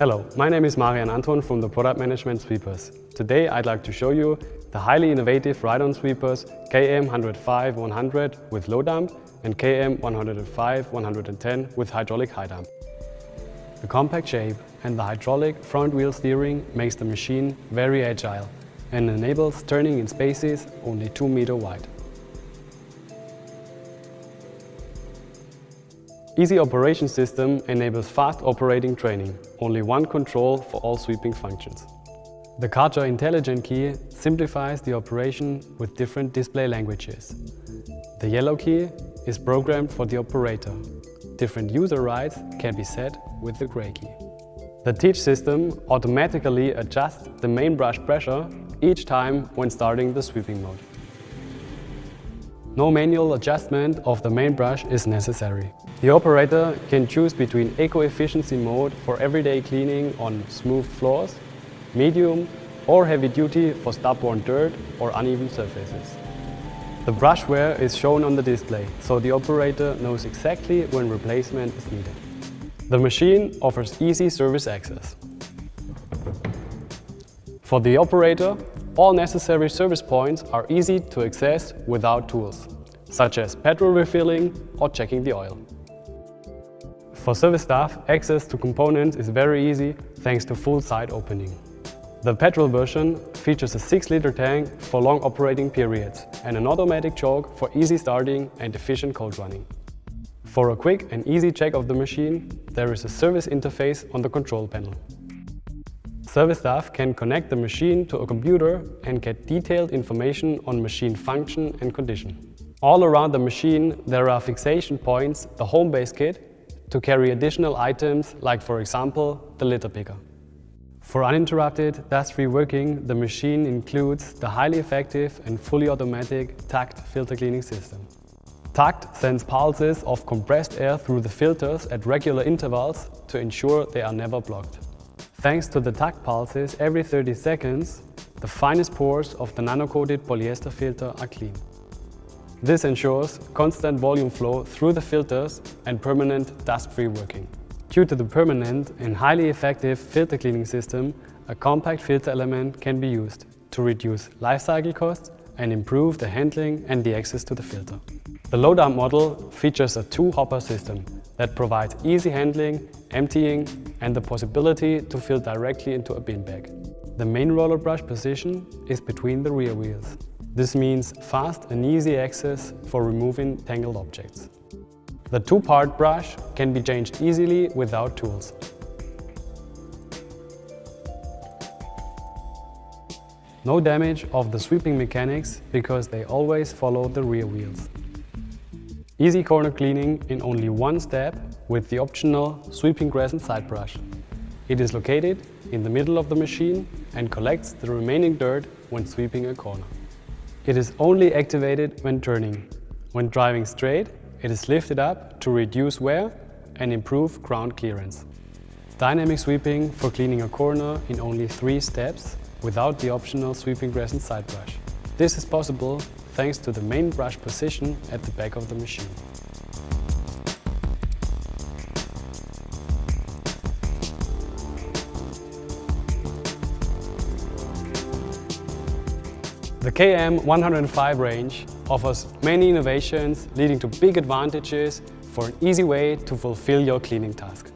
Hello, my name is Marian Anton from the Product Management Sweepers. Today I'd like to show you the highly innovative ride-on sweepers KM105-100 with low dump and KM105-110 with hydraulic high dump. The compact shape and the hydraulic front wheel steering makes the machine very agile and enables turning in spaces only 2 meter wide. Easy Operation System enables fast operating training, only one control for all sweeping functions. The Karcher Intelligent Key simplifies the operation with different display languages. The yellow key is programmed for the operator. Different user rights can be set with the grey key. The Teach system automatically adjusts the main brush pressure each time when starting the sweeping mode. No manual adjustment of the main brush is necessary. The operator can choose between eco-efficiency mode for everyday cleaning on smooth floors, medium or heavy duty for stub-borne dirt or uneven surfaces. The brush wear is shown on the display, so the operator knows exactly when replacement is needed. The machine offers easy service access. For the operator, all necessary service points are easy to access without tools, such as petrol refilling or checking the oil. For service staff, access to components is very easy thanks to full side opening. The petrol version features a 6-liter tank for long operating periods and an automatic choke for easy starting and efficient cold running. For a quick and easy check of the machine, there is a service interface on the control panel. Service staff can connect the machine to a computer and get detailed information on machine function and condition. All around the machine there are fixation points, the home base kit, to carry additional items like for example the litter picker. For uninterrupted, dust-free working, the machine includes the highly effective and fully automatic TACT filter cleaning system. TACT sends pulses of compressed air through the filters at regular intervals to ensure they are never blocked. Thanks to the TACT pulses every 30 seconds, the finest pores of the nano-coated polyester filter are clean. This ensures constant volume flow through the filters and permanent dust-free working. Due to the permanent and highly effective filter cleaning system, a compact filter element can be used to reduce lifecycle costs and improve the handling and the access to the filter. The low model features a two-hopper system that provides easy handling, emptying and the possibility to fill directly into a bin bag. The main roller brush position is between the rear wheels. This means fast and easy access for removing tangled objects. The two-part brush can be changed easily without tools. No damage of the sweeping mechanics because they always follow the rear wheels. Easy corner cleaning in only one step with the optional sweeping crescent side brush. It is located in the middle of the machine and collects the remaining dirt when sweeping a corner. It is only activated when turning. When driving straight, it is lifted up to reduce wear and improve ground clearance. Dynamic sweeping for cleaning a corner in only three steps without the optional sweeping crescent side brush. This is possible thanks to the main brush position at the back of the machine. The KM105 range offers many innovations leading to big advantages for an easy way to fulfill your cleaning task.